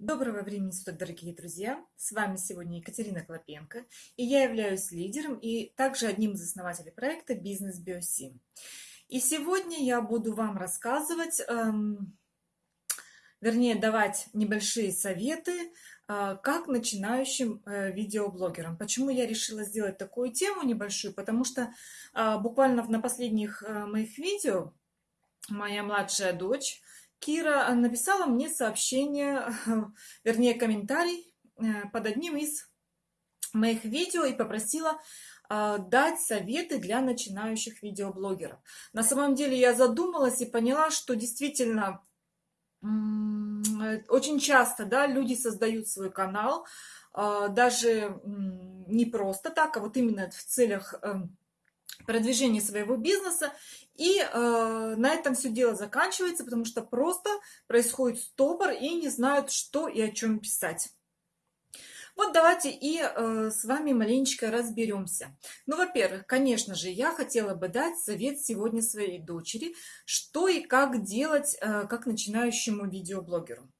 Доброго времени суток, дорогие друзья! С вами сегодня Екатерина Клопенко, и я являюсь лидером и также одним из основателей проекта «Бизнес Биосим». И сегодня я буду вам рассказывать, эм, вернее, давать небольшие советы, э, как начинающим э, видеоблогерам. Почему я решила сделать такую тему небольшую? Потому что э, буквально на последних э, моих видео моя младшая дочь Кира написала мне сообщение, вернее комментарий э, под одним из моих видео и попросила э, дать советы для начинающих видеоблогеров. На самом деле я задумалась и поняла, что действительно очень часто да, люди создают свой канал, э, даже не просто так, а вот именно в целях продвижения своего бизнеса. И э, на этом все дело заканчивается, потому что просто происходит стопор и не знают, что и о чем писать. Вот давайте и э, с вами маленечко разберемся. Ну, во-первых, конечно же, я хотела бы дать совет сегодня своей дочери, что и как делать э, как начинающему видеоблогеру.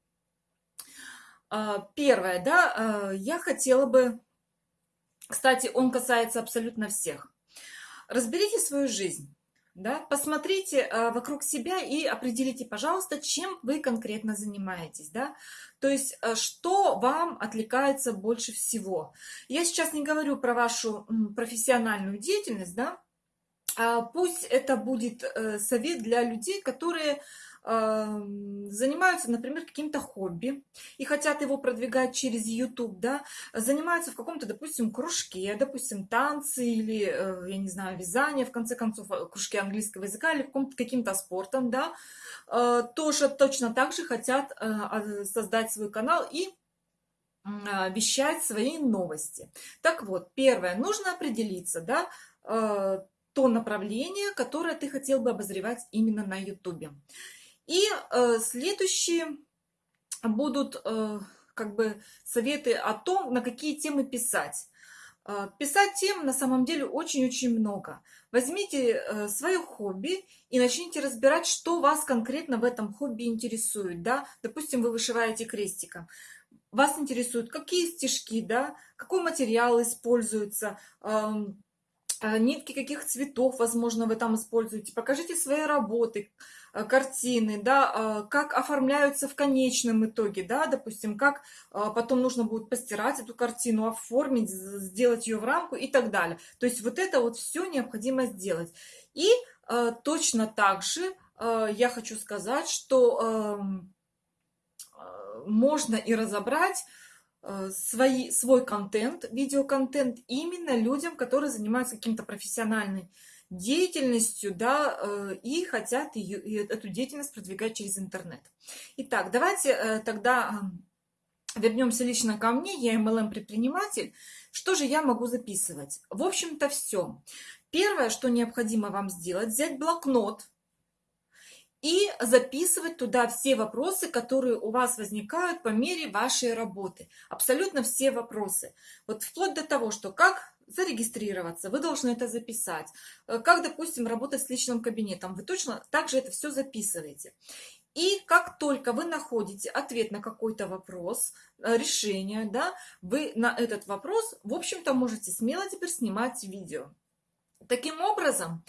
Э, первое, да, э, я хотела бы, кстати, он касается абсолютно всех. Разберите свою жизнь. Да? Посмотрите э, вокруг себя и определите, пожалуйста, чем вы конкретно занимаетесь. Да? То есть, э, что вам отвлекается больше всего. Я сейчас не говорю про вашу профессиональную деятельность, да? а пусть это будет э, совет для людей, которые занимаются, например, каким-то хобби и хотят его продвигать через YouTube, да, занимаются в каком-то, допустим, кружке, допустим, танцы или, э, я не знаю, вязание, в конце концов, э, кружке английского языка или каким-то спортом, да, э, тоже точно так же хотят создать свой канал и вещать свои новости. Так вот, первое, нужно определиться, да, то направление, которое ты хотел бы обозревать именно на YouTube. И э, следующие будут э, как бы советы о том, на какие темы писать. Э, писать тем на самом деле очень-очень много. Возьмите э, свое хобби и начните разбирать, что вас конкретно в этом хобби интересует. Да? Допустим, вы вышиваете крестиком. Вас интересуют какие стежки, да? какой материал используется, эм, нитки каких цветов, возможно, вы там используете. Покажите свои работы, Э, картины, да, э, как оформляются в конечном итоге, да, допустим, как э, потом нужно будет постирать эту картину, оформить, сделать ее в рамку и так далее. То есть вот это вот все необходимо сделать. И точно так же я хочу сказать, что эм, можно и разобрать свои, свой контент, видеоконтент именно людям, которые занимаются каким-то профессиональным деятельностью, да, э, и хотят ее, эту деятельность продвигать через интернет. Итак, давайте э, тогда вернемся лично ко мне, я MLM-предприниматель. Что же я могу записывать? В общем-то, все. Первое, что необходимо вам сделать, взять блокнот, и записывать туда все вопросы, которые у вас возникают по мере вашей работы. Абсолютно все вопросы. Вот вплоть до того, что как зарегистрироваться, вы должны это записать. Э, как, допустим, работать с личным кабинетом, вы точно также это все записываете. И как только вы находите ответ на какой-то вопрос, э, решение, да, вы на этот вопрос, в общем-то, можете смело теперь снимать видео. Таким образом,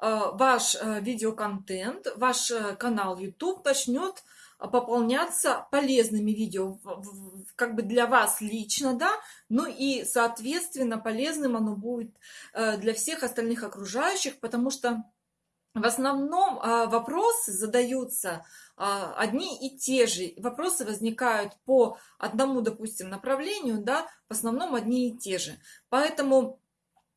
ваш видеоконтент, ваш канал YouTube начнет пополняться полезными видео как бы для вас лично, да, ну и, соответственно, полезным оно будет э, для всех остальных окружающих, потому что в основном вопросы задаются одни и те же. Вопросы возникают по одному, допустим, направлению, да, в основном одни и те же. Поэтому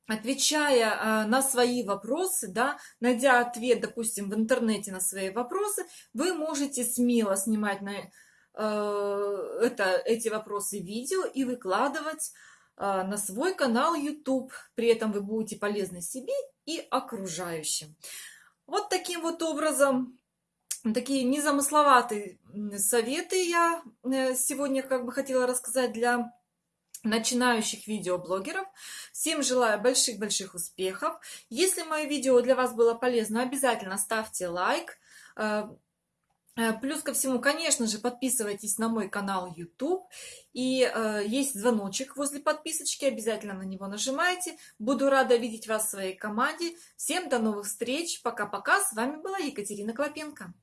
отвечая а, на свои вопросы, да, найдя ответ, допустим, в интернете на свои вопросы, вы можете смело снимать на э, это, эти вопросы видео и выкладывать э, на свой канал YouTube. При этом вы будете полезны себе и окружающим. Вот таким вот образом, такие незамысловатые советы я э, сегодня как бы хотела рассказать для начинающих видеоблогеров. Всем желаю больших-больших успехов. Если мое видео для вас было полезно, обязательно ставьте лайк. Э, Э, плюс ко всему, конечно же, подписывайтесь на мой канал YouTube. И э, есть звоночек возле подписочки, обязательно на него нажимайте. Буду рада видеть вас в своей команде. Всем до новых встреч. Пока-пока. С вами была Екатерина Клопенко.